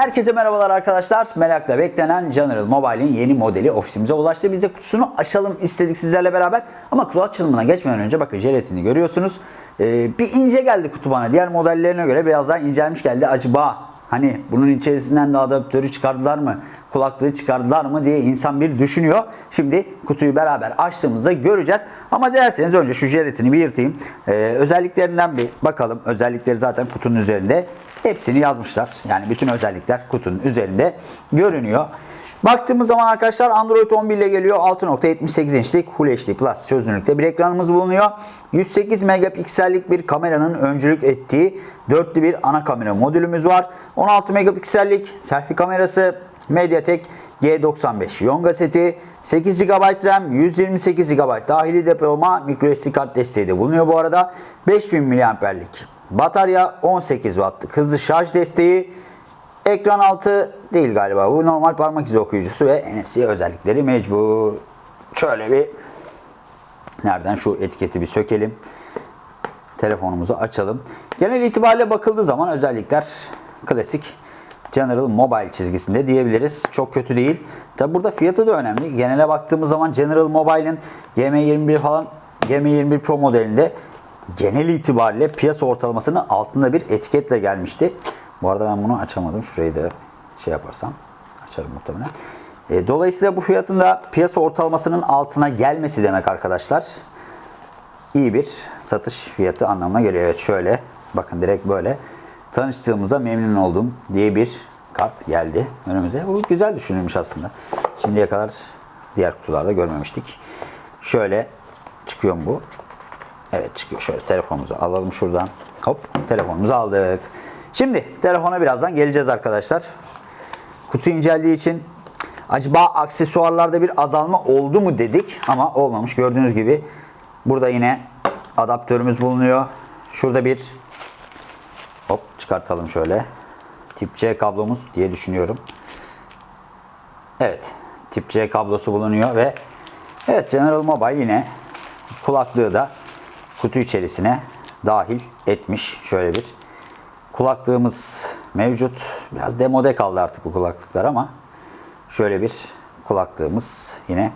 Herkese merhabalar arkadaşlar. Merakla beklenen General Mobile'in yeni modeli ofisimize ulaştı. Biz de kutusunu açalım istedik sizlerle beraber. Ama kutu açılımına geçmeden önce bakın jelatini görüyorsunuz. Ee, bir ince geldi kutu bana. Diğer modellerine göre biraz daha incelmiş geldi. Acaba hani bunun içerisinden de adaptörü çıkardılar mı? Kulaklığı çıkardılar mı diye insan bir düşünüyor. Şimdi kutuyu beraber açtığımızda göreceğiz. Ama derseniz önce şu jelatini bir yırtayım. Ee, özelliklerinden bir bakalım. Özellikleri zaten kutunun üzerinde. Hepsini yazmışlar. Yani bütün özellikler kutunun üzerinde görünüyor. Baktığımız zaman arkadaşlar Android 11 ile geliyor. 6.78 inçlik Full HD Plus çözünürlükte bir ekranımız bulunuyor. 108 megapiksellik bir kameranın öncülük ettiği dörtlü bir ana kamera modülümüz var. 16 megapiksellik selfie kamerası Mediatek G95 Yonga seti 8 GB RAM, 128 GB dahili depolama, microSD kart desteği de bulunuyor bu arada. 5000 mAh'lik batarya, 18 Watt'lık hızlı şarj desteği, ekran altı değil galiba bu normal parmak izi okuyucusu ve NFC özellikleri mecbur. Şöyle bir nereden şu etiketi bir sökelim. Telefonumuzu açalım. Genel itibariyle bakıldığı zaman özellikler klasik General Mobile çizgisinde diyebiliriz. Çok kötü değil. Tabi burada fiyatı da önemli. Genele baktığımız zaman General Mobile'in GM21 falan GM21 Pro modelinde genel itibariyle piyasa ortalamasının altında bir etiketle gelmişti. Bu arada ben bunu açamadım. Şurayı da şey yaparsam açarım muhtemelen. E, dolayısıyla bu fiyatın da piyasa ortalamasının altına gelmesi demek arkadaşlar. İyi bir satış fiyatı anlamına geliyor. Evet şöyle bakın direkt böyle tanıştığımıza memnun oldum diye bir kart geldi önümüze. Bu güzel düşünülmüş aslında. Şimdiye kadar diğer kutularda görmemiştik. Şöyle çıkıyor mu bu? Evet çıkıyor. Şöyle telefonumuzu alalım şuradan. Hop telefonumuzu aldık. Şimdi telefona birazdan geleceğiz arkadaşlar. Kutu inceldiği için acaba aksesuarlarda bir azalma oldu mu dedik ama olmamış. Gördüğünüz gibi burada yine adaptörümüz bulunuyor. Şurada bir hop çıkartalım şöyle. Tip C kablomuz diye düşünüyorum. Evet. Tip C kablosu bulunuyor ve evet General Mobile yine kulaklığı da kutu içerisine dahil etmiş. Şöyle bir kulaklığımız mevcut. Biraz demode kaldı artık bu kulaklıklar ama şöyle bir kulaklığımız yine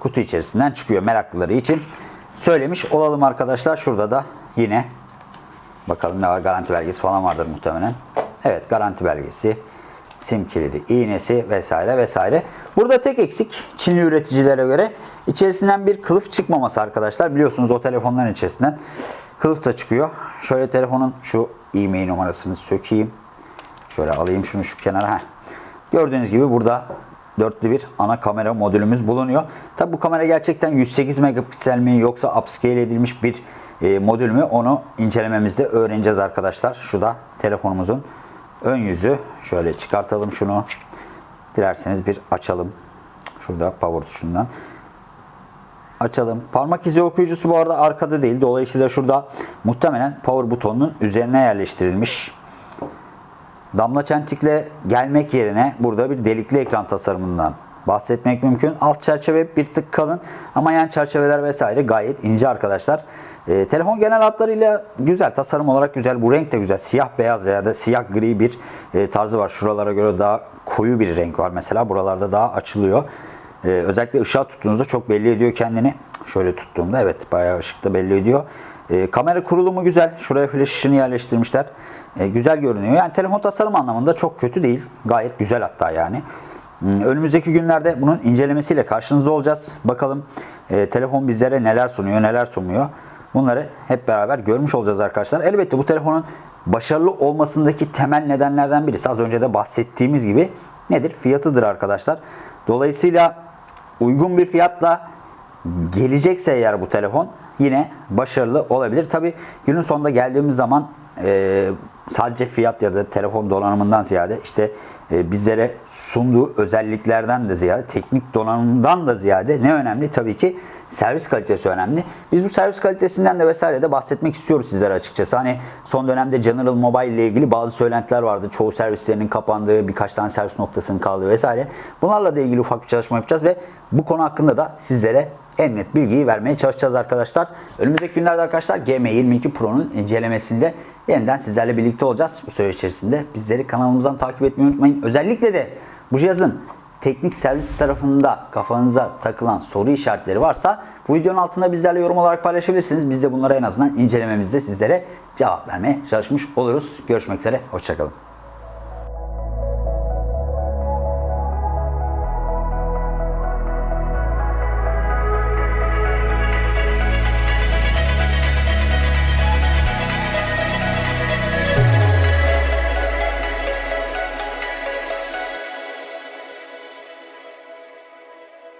kutu içerisinden çıkıyor meraklıları için. Söylemiş olalım arkadaşlar. Şurada da yine bakalım ne var garanti belgesi falan vardır muhtemelen. Evet garanti belgesi, sim kilidi, iğnesi vesaire vesaire. Burada tek eksik Çinli üreticilere göre içerisinden bir kılıf çıkmaması arkadaşlar. Biliyorsunuz o telefonların içerisinden kılıf da çıkıyor. Şöyle telefonun şu e-mail numarasını sökeyim. Şöyle alayım şunu şu kenara. Heh. Gördüğünüz gibi burada dörtlü bir ana kamera modülümüz bulunuyor. Tabi bu kamera gerçekten 108 megapiksel mi yoksa upscale edilmiş bir e, modül mü onu incelememizde öğreneceğiz arkadaşlar. Şu da telefonumuzun ön yüzü. Şöyle çıkartalım şunu. Dilerseniz bir açalım. Şurada power tuşundan. Açalım. Parmak izi okuyucusu bu arada arkada değil. Dolayısıyla şurada muhtemelen power butonunun üzerine yerleştirilmiş. Damla çentikle gelmek yerine burada bir delikli ekran tasarımından bahsetmek mümkün. Alt çerçeve bir tık kalın ama yan çerçeveler vesaire gayet ince arkadaşlar. E, telefon genel hatlarıyla güzel. Tasarım olarak güzel. Bu renk de güzel. Siyah beyaz ya da siyah gri bir e, tarzı var. Şuralara göre daha koyu bir renk var mesela. Buralarda daha açılıyor. E, özellikle ışığa tuttuğunuzda çok belli ediyor kendini. Şöyle tuttuğumda evet bayağı ışıkta belli ediyor. E, kamera kurulumu güzel. Şuraya flash ışını yerleştirmişler. E, güzel görünüyor. Yani telefon tasarım anlamında çok kötü değil. Gayet güzel hatta yani. Hmm, Önümüzdeki günlerde bunun incelemesiyle karşınızda olacağız. Bakalım e, telefon bizlere neler sunuyor, neler sunmuyor. Bunları hep beraber görmüş olacağız arkadaşlar. Elbette bu telefonun başarılı olmasındaki temel nedenlerden birisi az önce de bahsettiğimiz gibi nedir? Fiyatıdır arkadaşlar. Dolayısıyla uygun bir fiyatla gelecekse eğer bu telefon yine başarılı olabilir. Tabi günün sonunda geldiğimiz zaman e, sadece fiyat ya da telefon donanımından ziyade işte e, bizlere sunduğu özelliklerden de ziyade teknik donanımdan da ziyade ne önemli? Tabii ki servis kalitesi önemli. Biz bu servis kalitesinden de vesaire de bahsetmek istiyoruz sizlere açıkçası. Hani son dönemde General Mobile ile ilgili bazı söylentiler vardı. Çoğu servislerinin kapandığı, birkaç tane servis noktasının kaldığı vesaire. Bunlarla da ilgili ufak bir çalışma yapacağız ve bu konu hakkında da sizlere en net bilgiyi vermeye çalışacağız arkadaşlar. Önümüzdeki günlerde arkadaşlar GM22 Pro'nun incelemesinde yeniden sizlerle birlikte olacağız bu süre içerisinde. Bizleri kanalımızdan takip etmeyi unutmayın. Özellikle de bu cihazın teknik servis tarafında kafanıza takılan soru işaretleri varsa bu videonun altında bizlerle yorum olarak paylaşabilirsiniz. Biz de bunlara en azından incelememizde sizlere cevap vermeye çalışmış oluruz. Görüşmek üzere, hoşçakalın.